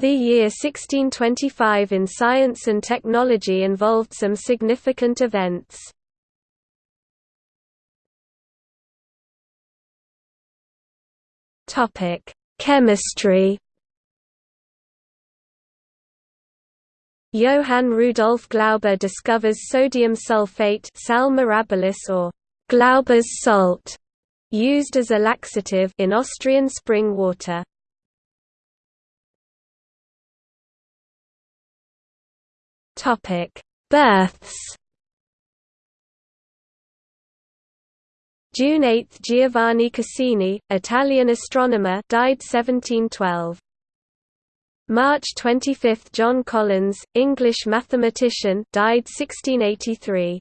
The year 1625 in science and technology involved some significant events. Topic: Chemistry. Johann Rudolf Glauber discovers sodium sulfate sal mirabilis or Glauber's salt, used as a laxative in Austrian spring water. Topic: Births. June 8 – Giovanni Cassini, Italian astronomer died 1712. March 25 – John Collins, English mathematician died 1683.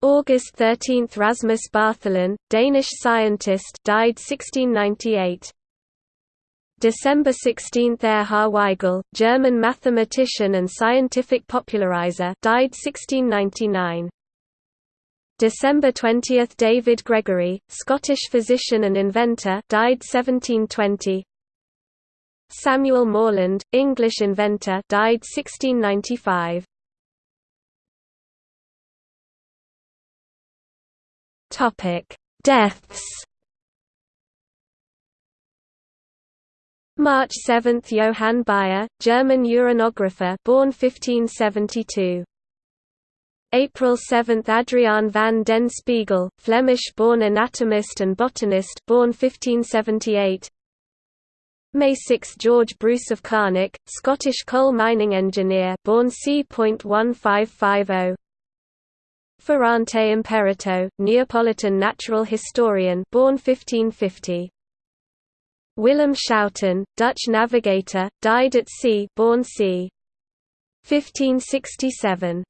August 13 – Rasmus Bartholin, Danish scientist died 1698. December 16 – Erhard Weigel, German mathematician and scientific popularizer died 1699. December 20 – David Gregory, Scottish physician and inventor died 1720. Samuel Morland, English inventor died 1695. Topic: Deaths March 7 – Johann Bayer, German uranographer born 1572. April 7 – Adriaan van den Spiegel, Flemish-born anatomist and botanist born 1578. May 6 – George Bruce of Carnock, Scottish coal mining engineer born c.1550. Ferrante Imperato, Neapolitan natural historian born 1550. Willem Schouten, Dutch navigator, died at sea born c. 1567.